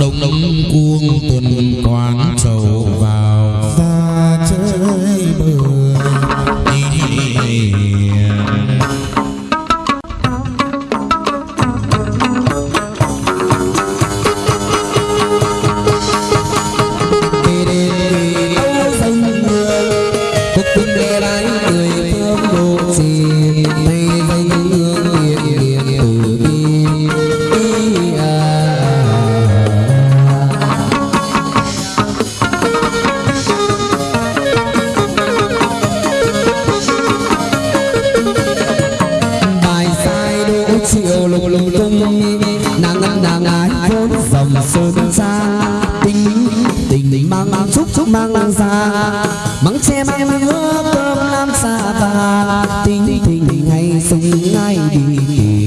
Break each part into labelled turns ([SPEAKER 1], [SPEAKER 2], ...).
[SPEAKER 1] đông đông cuông tuần quán trầu vào.
[SPEAKER 2] Ra chơi bời
[SPEAKER 3] bài nàng nàng nàng ái vốn dòng sơn xa tình tình mang mang chúc chúc mang mang xa mắng che mang mang hứa cơm nam xa và tình tình ngày ngay ngày đi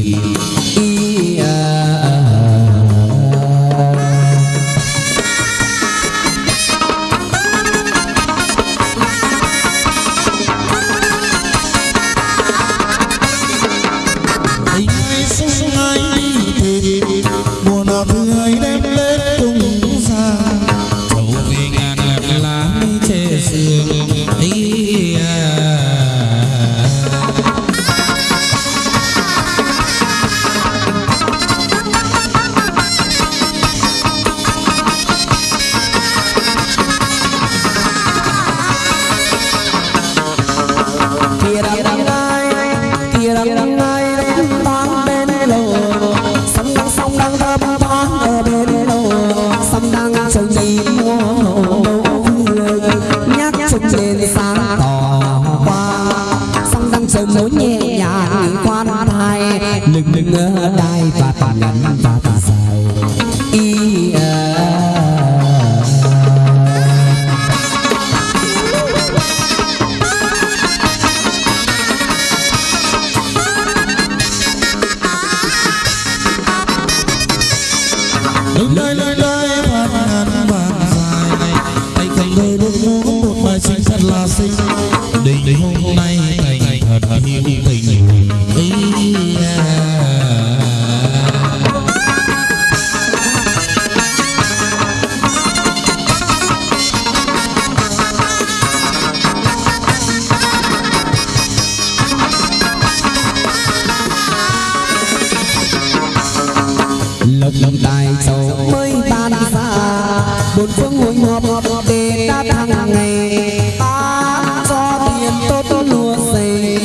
[SPEAKER 3] bốn phương hội ngọp để ta thăng ngày. Ta cho tiền, tốt tốt lúa dày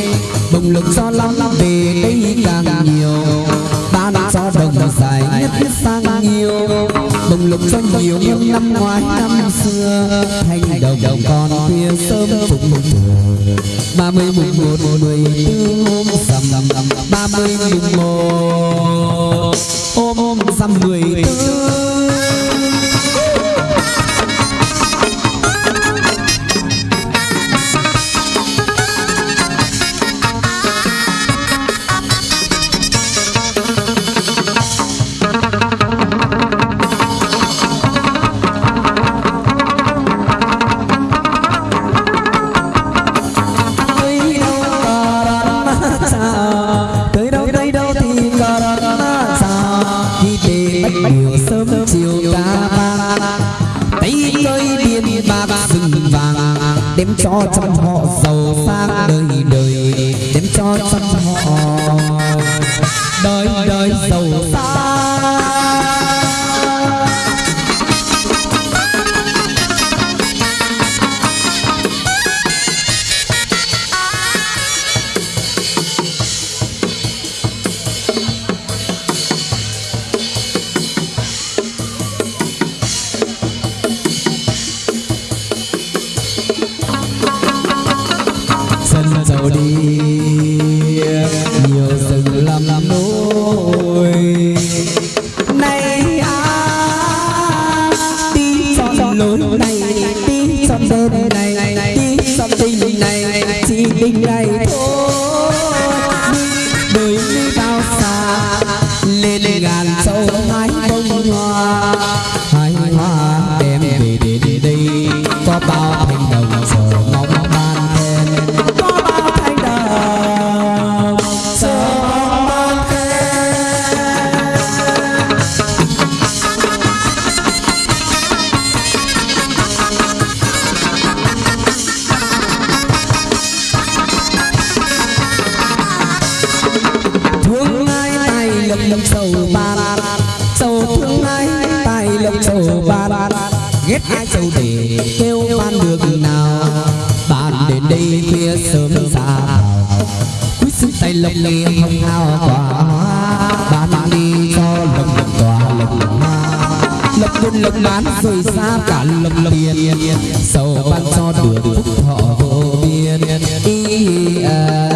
[SPEAKER 3] bồng lực cho lắm, về đây càng nhiều. Ta đã cho đồng dài nhất nhất sang nhiều. Bồng lực cho nhiều năm năm ngoái, năm xưa. Thành đồng đồng con khuya sớm phục ba mươi mùng một, mười tư hôm sầm ba mươi mùng một ôm dăm mười tư. Cho trăm họ giàu sang đời đời đem cho trăm họ. Đời đời giàu sang hát châu để kêu ban được nào. Bạn đến đây khuya sớm già quý sức tay lộc nghe hồng hào tỏa hoa. Bạn đi cho lộc lộc tỏa lộc hoa. Lộc buôn lộc bán rồi xa cả lộc lộc tiền. Sầu ban cho được phúc thọ vô biên. À,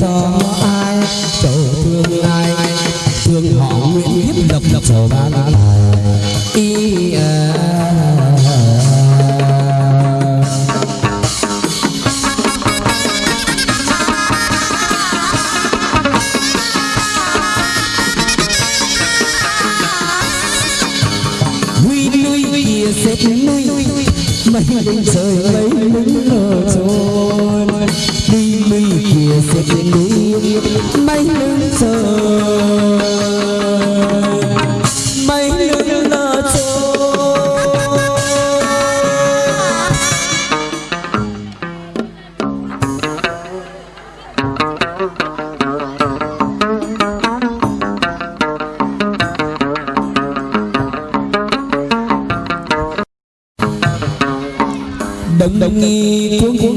[SPEAKER 3] cho ai? Chỗ thương ai thương họ nguyện hiếp lập lập sổ ba lá lại.
[SPEAKER 4] đồng
[SPEAKER 2] nghi cuốn cuốn